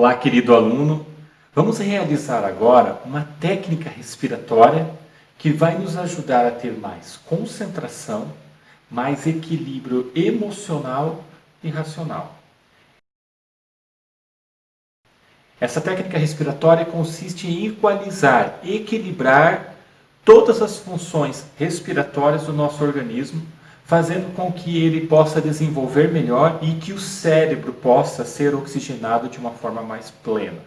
Olá, querido aluno. Vamos realizar agora uma técnica respiratória que vai nos ajudar a ter mais concentração, mais equilíbrio emocional e racional. Essa técnica respiratória consiste em equalizar, equilibrar todas as funções respiratórias do nosso organismo fazendo com que ele possa desenvolver melhor e que o cérebro possa ser oxigenado de uma forma mais plena.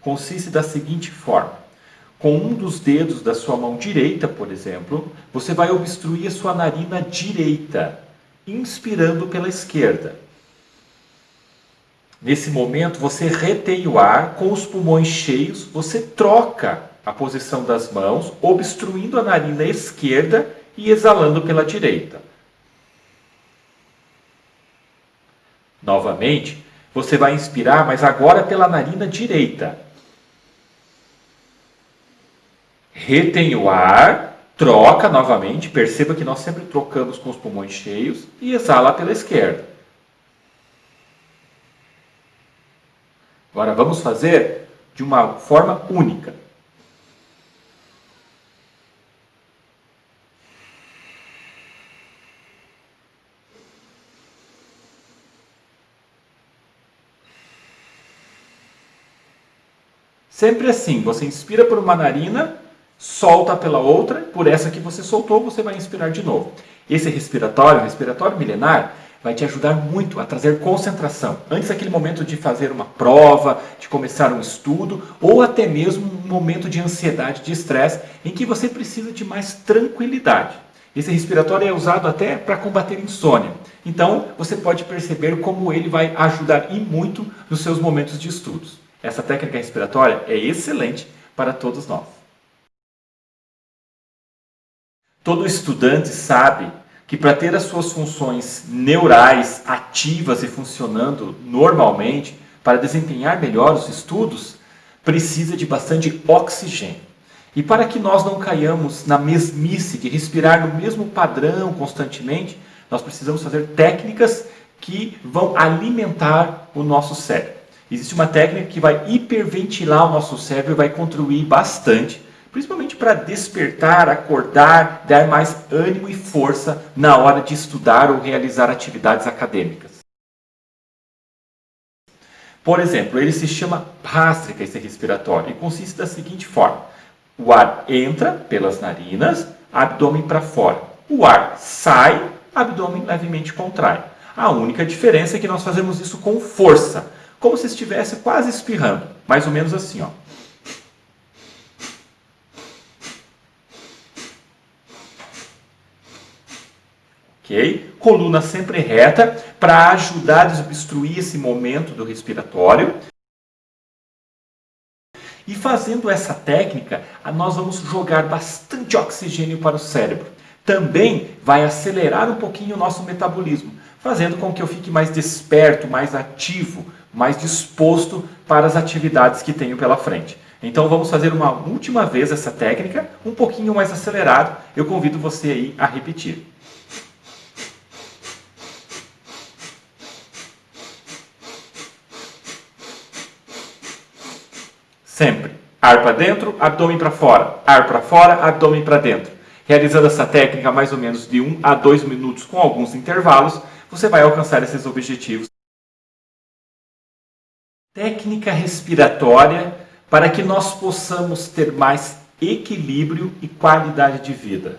Consiste da seguinte forma: com um dos dedos da sua mão direita, por exemplo, você vai obstruir a sua narina direita, inspirando pela esquerda. Nesse momento, você retém o ar com os pulmões cheios, você troca a posição das mãos, obstruindo a narina esquerda e exalando pela direita. Novamente, você vai inspirar, mas agora pela narina direita. Retém o ar, troca novamente, perceba que nós sempre trocamos com os pulmões cheios e exala pela esquerda. Agora vamos fazer de uma forma única. Sempre assim, você inspira por uma narina, solta pela outra, por essa que você soltou, você vai inspirar de novo. Esse respiratório, respiratório milenar, vai te ajudar muito a trazer concentração. Antes daquele momento de fazer uma prova, de começar um estudo, ou até mesmo um momento de ansiedade, de estresse, em que você precisa de mais tranquilidade. Esse respiratório é usado até para combater insônia. Então, você pode perceber como ele vai ajudar e muito nos seus momentos de estudos. Essa técnica respiratória é excelente para todos nós. Todo estudante sabe que para ter as suas funções neurais ativas e funcionando normalmente, para desempenhar melhor os estudos, precisa de bastante oxigênio. E para que nós não caiamos na mesmice de respirar no mesmo padrão constantemente, nós precisamos fazer técnicas que vão alimentar o nosso cérebro. Existe uma técnica que vai hiperventilar o nosso cérebro e vai contribuir bastante, principalmente para despertar, acordar, dar mais ânimo e força na hora de estudar ou realizar atividades acadêmicas. Por exemplo, ele se chama pástrica, esse respiratório, e consiste da seguinte forma. O ar entra pelas narinas, abdômen para fora. O ar sai, abdômen levemente contrai. A única diferença é que nós fazemos isso com força como se estivesse quase espirrando, mais ou menos assim, ó. Ok? Coluna sempre reta para ajudar a desobstruir esse momento do respiratório. E fazendo essa técnica, nós vamos jogar bastante oxigênio para o cérebro. Também vai acelerar um pouquinho o nosso metabolismo, fazendo com que eu fique mais desperto, mais ativo, mais disposto para as atividades que tenho pela frente. Então vamos fazer uma última vez essa técnica, um pouquinho mais acelerado. Eu convido você aí a repetir. Sempre. Ar para dentro, abdômen para fora. Ar para fora, abdômen para dentro. Realizando essa técnica mais ou menos de 1 a 2 minutos com alguns intervalos, você vai alcançar esses objetivos técnica respiratória para que nós possamos ter mais equilíbrio e qualidade de vida.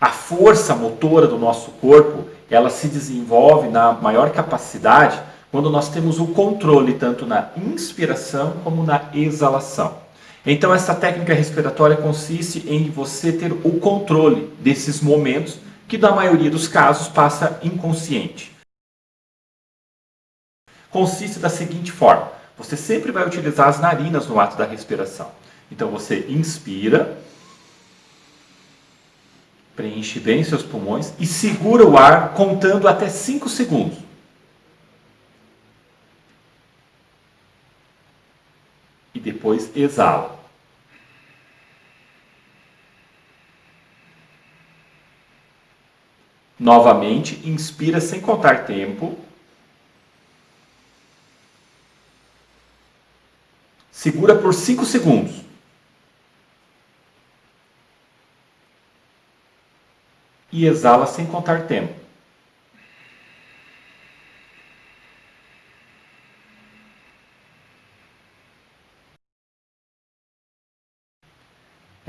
A força motora do nosso corpo, ela se desenvolve na maior capacidade quando nós temos o controle tanto na inspiração como na exalação. Então essa técnica respiratória consiste em você ter o controle desses momentos que na maioria dos casos passa inconsciente consiste da seguinte forma: você sempre vai utilizar as narinas no ato da respiração. Então você inspira, preenche bem seus pulmões e segura o ar contando até 5 segundos. depois exala. Novamente, inspira sem contar tempo. Segura por 5 segundos. E exala sem contar tempo.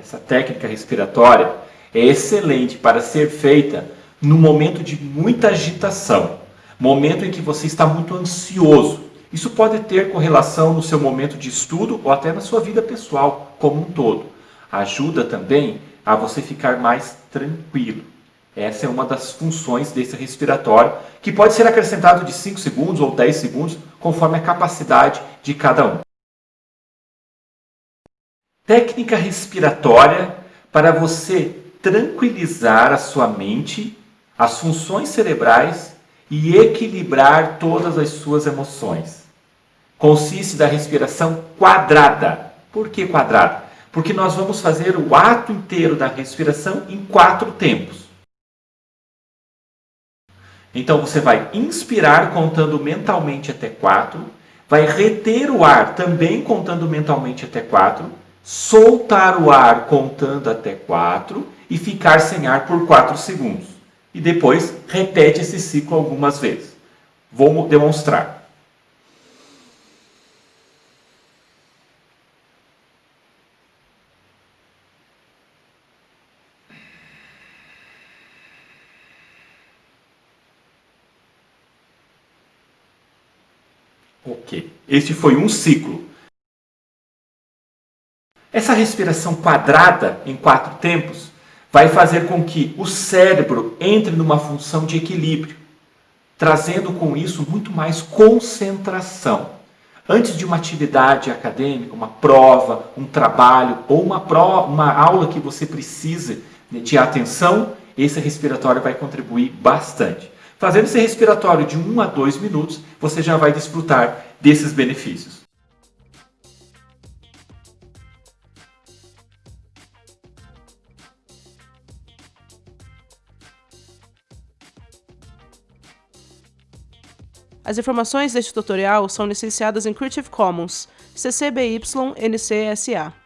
Essa técnica respiratória é excelente para ser feita no momento de muita agitação, momento em que você está muito ansioso. Isso pode ter correlação no seu momento de estudo ou até na sua vida pessoal como um todo. Ajuda também a você ficar mais tranquilo. Essa é uma das funções desse respiratório, que pode ser acrescentado de 5 segundos ou 10 segundos, conforme a capacidade de cada um. Técnica respiratória para você tranquilizar a sua mente, as funções cerebrais e equilibrar todas as suas emoções. Consiste da respiração quadrada. Por que quadrada? Porque nós vamos fazer o ato inteiro da respiração em quatro tempos. Então você vai inspirar contando mentalmente até quatro, vai reter o ar também contando mentalmente até quatro soltar o ar contando até 4 e ficar sem ar por 4 segundos. E depois repete esse ciclo algumas vezes. Vou demonstrar. Ok. Este foi um ciclo. Essa respiração quadrada em quatro tempos vai fazer com que o cérebro entre numa função de equilíbrio, trazendo com isso muito mais concentração. Antes de uma atividade acadêmica, uma prova, um trabalho ou uma, prova, uma aula que você precise de atenção, esse respiratório vai contribuir bastante. Fazendo esse respiratório de 1 a 2 minutos, você já vai desfrutar desses benefícios. As informações deste tutorial são licenciadas em Creative Commons, CC BY NC SA.